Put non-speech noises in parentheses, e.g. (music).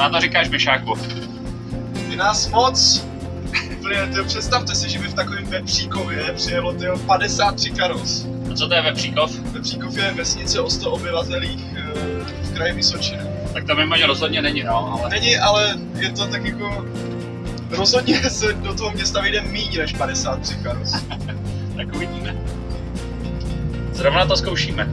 Na to říkáš, Myšáku? Je nás moc. Tyjo, představte si, že by v takovém Vepříkově přijelo tyjo, 53 karos. A co to je Vepříkov? Vepříkov je vesnice o 100 obyvatelích eh, v kraji Vysočina. Tak to mimo rozhodně není, no, ale Není, ale je to tak jako... Rozhodně se do toho města vyjde méně než 53 karos. (laughs) tak uvidíme. Zrovna to zkoušíme.